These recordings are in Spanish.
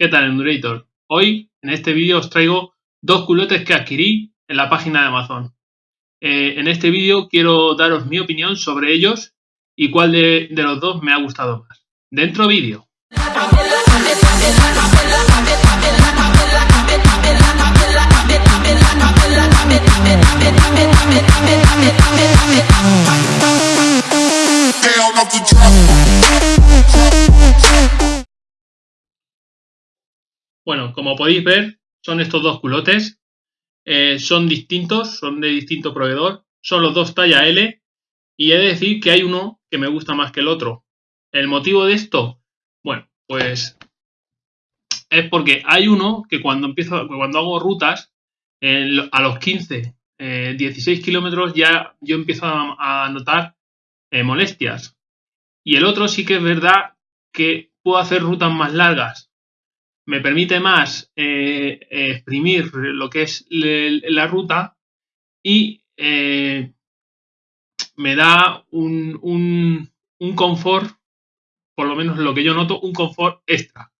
¿Qué tal Endurator? Hoy en este vídeo os traigo dos culotes que adquirí en la página de Amazon. Eh, en este vídeo quiero daros mi opinión sobre ellos y cuál de, de los dos me ha gustado más. Dentro vídeo. Bueno, como podéis ver, son estos dos culotes. Eh, son distintos, son de distinto proveedor. Son los dos talla L. Y he de decir que hay uno que me gusta más que el otro. El motivo de esto, bueno, pues es porque hay uno que cuando empiezo, cuando hago rutas, a los 15, 16 eh, kilómetros ya yo empiezo a, notar eh, molestias. Y el otro sí que es verdad que puedo hacer rutas más largas me permite más eh, exprimir lo que es la ruta y eh, me da un, un, confort, por lo menos lo que yo noto, un confort extra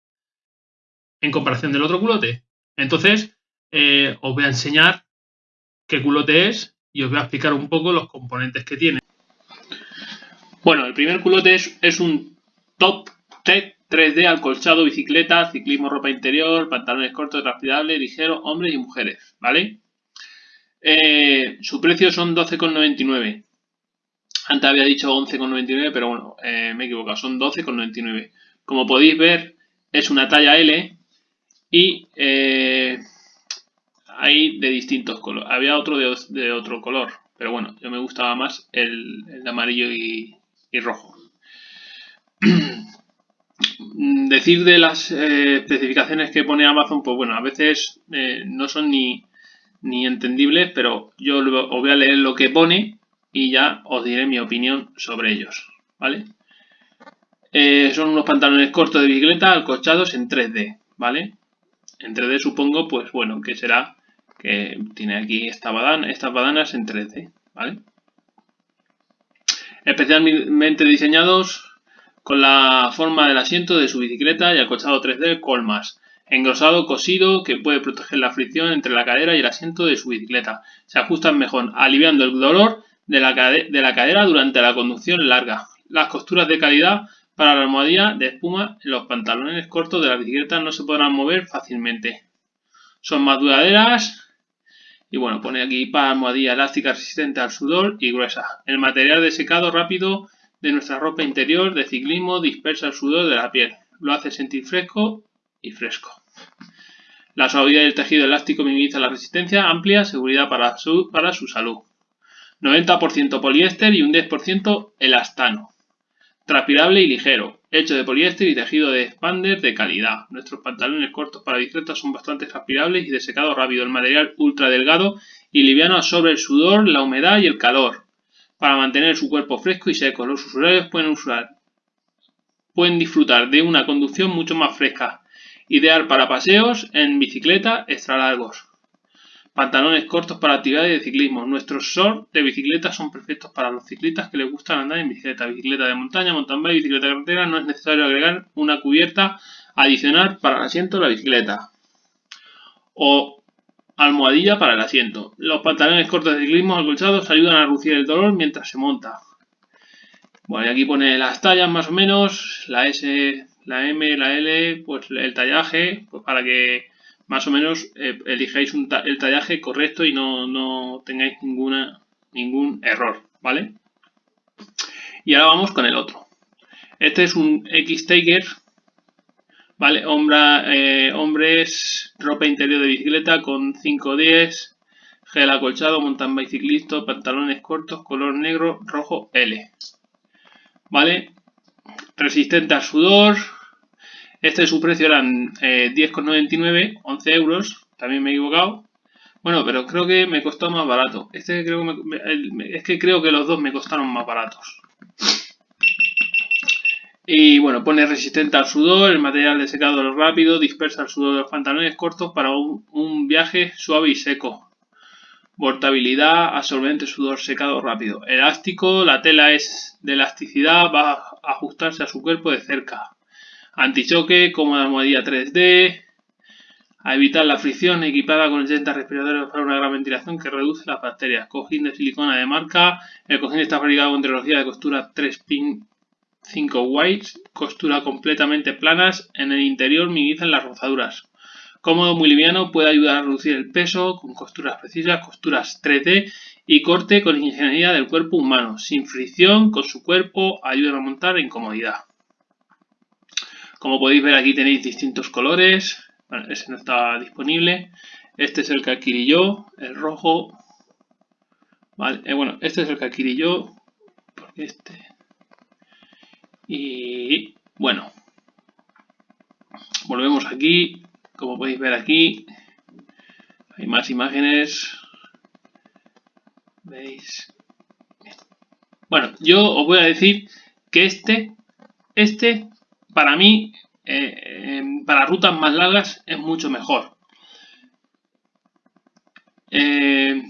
en comparación del otro culote. Entonces, eh, os voy a enseñar qué culote es y os voy a explicar un poco los componentes que tiene. Bueno, el primer culote es, es un Top Tech 3D, acolchado, bicicleta, ciclismo, ropa interior, pantalones cortos, transpirables, ligeros, hombres y mujeres, ¿vale? Eh, su precio son 12,99. Antes había dicho 11,99, pero bueno, eh, me he equivocado, son 12,99. Como podéis ver, es una talla L y eh, hay de distintos colores. Había otro de, otro color, pero bueno, yo me gustaba más el, de amarillo y rojo. Mm, decir de las eh, especificaciones que pone Amazon, pues bueno, a veces eh, no son ni, ni entendibles, pero yo os voy a leer lo que pone y ya os diré mi opinión sobre ellos, ¿vale? Eh, son unos pantalones cortos de bicicleta alcochados en 3D, ¿vale? En 3D supongo, pues bueno, que será que tiene aquí esta badana, estas badanas en 3D, ¿vale? Especialmente diseñados con la forma del asiento de su bicicleta y acochado 3D Colmas, engrosado cosido que puede proteger la fricción entre la cadera y el asiento de su bicicleta. Se ajustan mejor, aliviando el dolor de la, de la cadera durante la conducción larga. Las costuras de calidad para la almohadilla de espuma en los pantalones cortos de la bicicleta no se podrán mover fácilmente. Son más duraderas y bueno, pone aquí para almohadilla elástica resistente al sudor y gruesa. El material de secado rápido de nuestra ropa interior de ciclismo dispersa el sudor de la piel. Lo hace sentir fresco y fresco. La suavidad del tejido elástico minimiza la resistencia, amplia seguridad para su, para su salud. 90% poliéster y un 10% elastano. Transpirable y ligero, hecho de poliéster y tejido de expander de calidad. Nuestros pantalones cortos para bicicletas son bastante transpirables y de secado rápido. El material ultra delgado y liviano absorbe el sudor, la humedad y el calor para mantener su cuerpo fresco y seco. Los usuarios pueden usar pueden disfrutar de una conducción mucho más fresca, ideal para paseos en bicicleta extra largos. Pantalones cortos para actividades de ciclismo. Nuestros shorts de bicicleta son perfectos para los ciclistas que les gustan andar en bicicleta. Bicicleta de montaña, mountain bike, bicicleta de carretera. No es necesario agregar una cubierta adicional para el asiento de la bicicleta. O Almohadilla para el asiento. Los pantalones cortos de ciclismo acolchados ayudan a reducir el dolor mientras se monta. Bueno, y aquí pone las tallas más o menos, la S, la M, la L, pues el tallaje, pues para que más o menos eh, elijáis el tallaje correcto y no, tengáis ninguna, ningún error, ¿vale? Y ahora vamos con el otro. Este es un X-Taker Vale, eh, hombres, ropa interior de bicicleta con 510, gel acolchado, mountain biciclista, pantalones cortos, color negro, rojo L. Vale, resistente al sudor. Este su precio eran 10,99, eh, 11 euros, también me he equivocado. Bueno, pero creo que me costó más barato. Este creo que es que creo que los dos me costaron más baratos. Y bueno, pone resistente al sudor, el material de secado rápido, dispersa el sudor de los pantalones cortos para un, viaje suave y seco. Portabilidad, absorbente, sudor secado rápido. Elástico, la tela es de elasticidad, va a ajustarse a su cuerpo de cerca. Antichoque, cómoda almohadilla 3D, a evitar la fricción equipada con 80 respiradores para una gran ventilación que reduce las bacterias. Cojín de silicona de marca. El cojín está fabricado con tecnología de costura 3 pin 5 whites, costura completamente planas. En el interior minimizan las rozaduras. Cómodo, muy liviano, puede ayudar a reducir el peso con costuras precisas, costuras 3D y corte con ingeniería del cuerpo humano. Sin fricción con su cuerpo, ayuda a montar en comodidad. Como podéis ver aquí tenéis distintos colores. Bueno, ese no está disponible. Este es el que adquirí yo, el rojo. Vale, eh, bueno, este es el que adquirí yo. Porque este. Y bueno. Volvemos aquí. Como podéis ver aquí. Hay más imágenes. ¿Veis? Bueno, yo os voy a decir que este, este, para mí, eh, para rutas más largas es mucho mejor. Eh,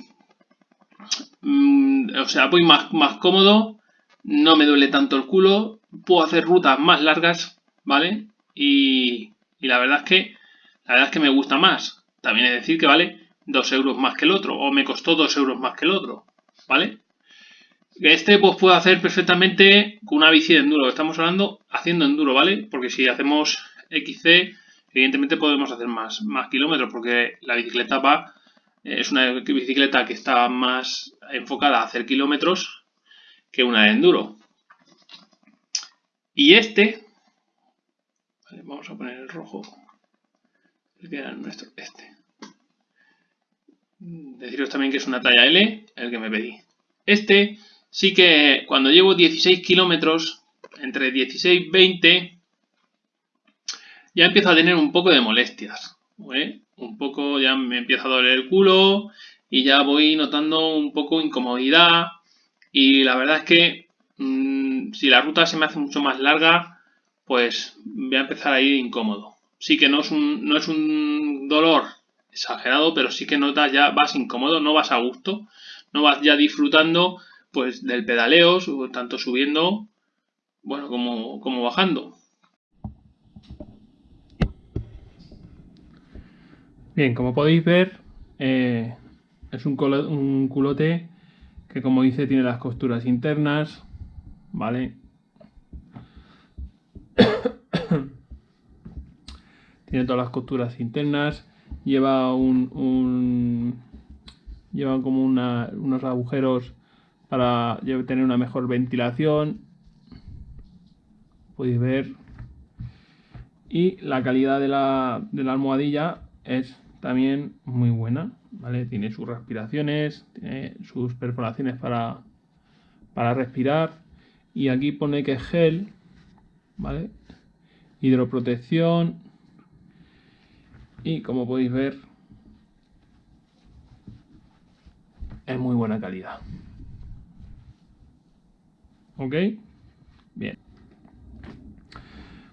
mm, o sea, voy más, más cómodo, no me duele tanto el culo, puedo hacer rutas más largas, ¿vale? Y, y la verdad es que la verdad es que me gusta más. También es decir que vale 2 euros más que el otro, o me costó 2 euros más que el otro, ¿vale? Este pues puedo hacer perfectamente con una bici de enduro, estamos hablando haciendo enduro, ¿vale? Porque si hacemos XC, evidentemente podemos hacer más, más kilómetros, porque la bicicleta va, eh, es una bicicleta que está más enfocada a hacer kilómetros que una de enduro. Y este, vamos a poner el rojo, el que era nuestro, este. Deciros también que es una talla L, el que me pedí. Este sí que cuando llevo 16 kilómetros, entre 16 y 20, ya empiezo a tener un poco de molestias. Un poco ya me empieza a doler el culo y ya voy notando un poco incomodidad. Y la verdad es que mm, si la ruta se me hace mucho más larga, pues voy a empezar a ir incómodo. Sí que no es un, dolor exagerado, pero sí que notas ya vas incómodo, no vas a gusto, no vas ya disfrutando pues del pedaleo, tanto subiendo, bueno, como, bajando. Bien, como podéis ver, eh, es un culote que como dice tiene las costuras internas, ¿vale? tiene todas las costuras internas, lleva un, lleva como unos agujeros para tener una mejor ventilación podéis ver y la calidad de la, de la almohadilla es también muy buena ¿vale? tiene sus respiraciones tiene sus perforaciones para, para respirar y aquí pone que es gel ¿vale? hidroprotección y como podéis ver es muy buena calidad ¿Ok? Bien.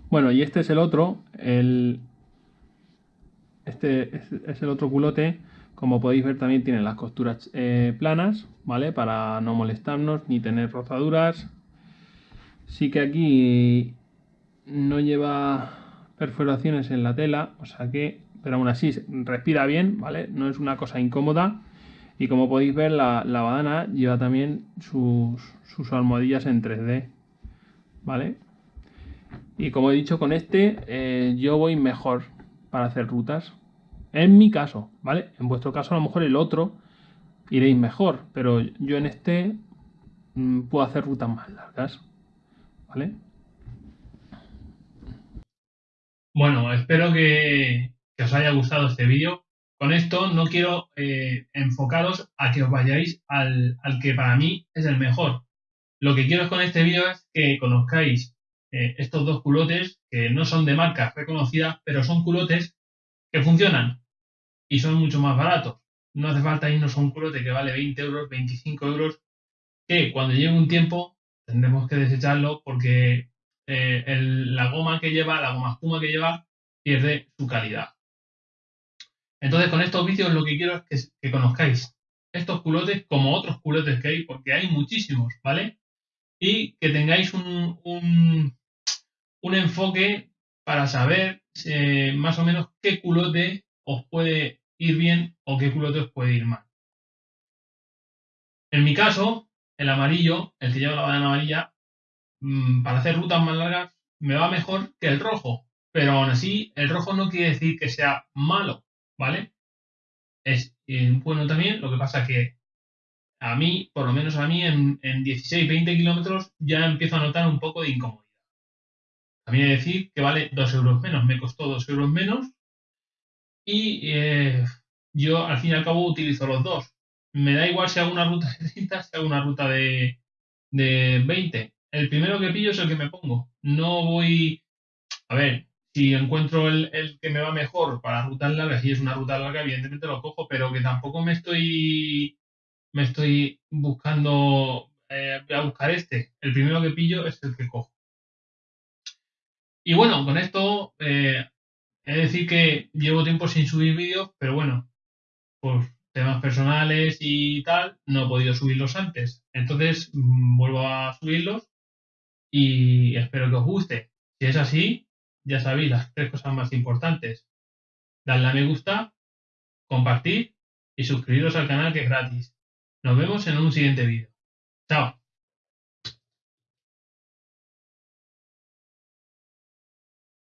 Bueno, y este es el otro, el, este es, el otro culote. Como podéis ver también tiene las costuras eh, planas, ¿vale? Para no molestarnos ni tener rozaduras. Sí que aquí no lleva perforaciones en la tela, o sea que, pero aún así respira bien, ¿vale? No es una cosa incómoda. Y como podéis ver, la, la badana lleva también sus, sus almohadillas en 3D. ¿Vale? Y como he dicho con este, eh, yo voy mejor para hacer rutas. En mi caso, ¿vale? En vuestro caso a lo mejor el otro iréis mejor, pero yo en este mm, puedo hacer rutas más largas. ¿Vale? Bueno, espero que, os haya gustado este vídeo. Con esto no quiero eh, enfocaros a que os vayáis al, al que para mí es el mejor. Lo que quiero con este vídeo es que conozcáis eh, estos dos culotes que no son de marcas reconocidas, pero son culotes que funcionan y son mucho más baratos. No hace falta irnos a un culote que vale 20 euros, 25 euros, que cuando lleve un tiempo tendremos que desecharlo porque eh, la goma que lleva, la goma espuma que lleva, pierde su calidad. Entonces, con estos vídeos lo que quiero es que, conozcáis estos culotes como otros culotes que hay, porque hay muchísimos, ¿vale? y que tengáis un, un, enfoque para saber eh, más o menos qué culote os puede ir bien o qué culote os puede ir mal. En mi caso, el amarillo, el que lleva la bandana amarilla, mm, para hacer rutas más largas me va mejor que el rojo. Pero aún así, el rojo no quiere decir que sea malo, ¿vale? Es eh, bueno también, lo que pasa que a mí, por lo menos a mí, en, 16-20 kilómetros ya empiezo a notar un poco de incomodidad. También decir que vale 2 euros menos, me costó 2 euros menos y eh, yo al fin y al cabo utilizo los dos. Me da igual si hago una ruta de 30, si hago una ruta de, de 20. El primero que pillo es el que me pongo. No voy. A ver, si encuentro el, que me va mejor para rutas largas y es una ruta larga, evidentemente lo cojo, pero que tampoco me estoy me estoy buscando eh, a buscar este. El primero que pillo es el que cojo. Y bueno, con esto eh, de decir que llevo tiempo sin subir vídeos, pero bueno, por temas personales y tal, no he podido subirlos antes. Entonces mm, vuelvo a subirlos y espero que os guste. Si es así, ya sabéis las tres cosas más importantes. Dadle a me gusta, compartir y suscribiros al canal que es gratis. Nos vemos en un siguiente vídeo. Chao.